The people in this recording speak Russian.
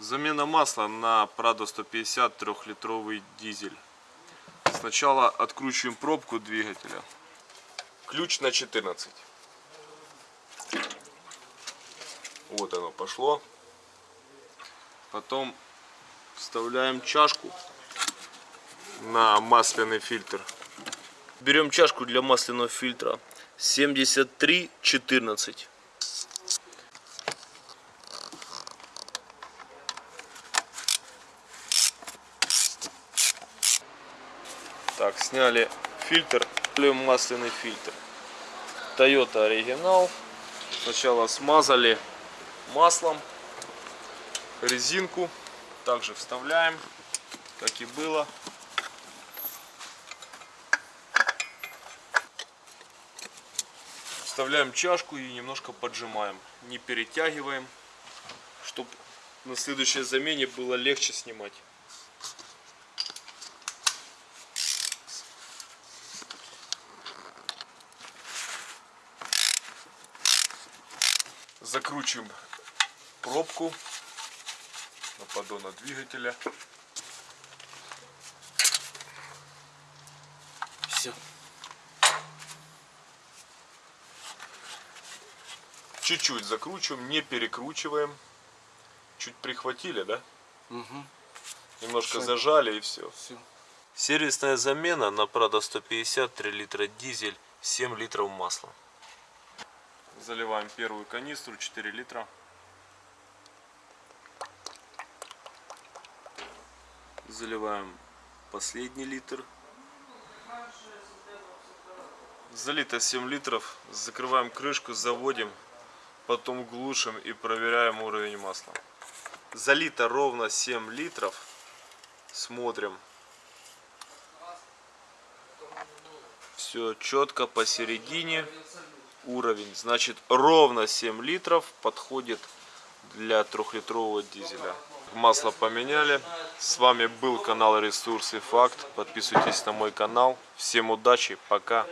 Замена масла на Prado 150 трехлитровый дизель. Сначала откручиваем пробку двигателя. Ключ на 14. Вот оно пошло. Потом вставляем чашку на масляный фильтр. Берем чашку для масляного фильтра 7314. Так, сняли фильтр, масляный фильтр. Toyota оригинал. Сначала смазали маслом резинку. Также вставляем, как и было. Вставляем чашку и немножко поджимаем. Не перетягиваем, чтобы на следующей замене было легче снимать. Закручиваем пробку на поддона двигателя. Все. Чуть-чуть закручиваем, не перекручиваем. Чуть прихватили, да? Угу. Немножко Всё. зажали и все. Все. Сервисная замена на Prado 150 3 литра дизель 7 литров масла. Заливаем первую канистру 4 литра. Заливаем последний литр. Залито 7 литров. Закрываем крышку, заводим. Потом глушим и проверяем уровень масла. Залито ровно 7 литров. Смотрим. Все четко посередине уровень. Значит ровно 7 литров подходит для трехлитрового дизеля. Масло поменяли. С вами был канал Ресурсы Факт. Подписывайтесь на мой канал. Всем удачи. Пока.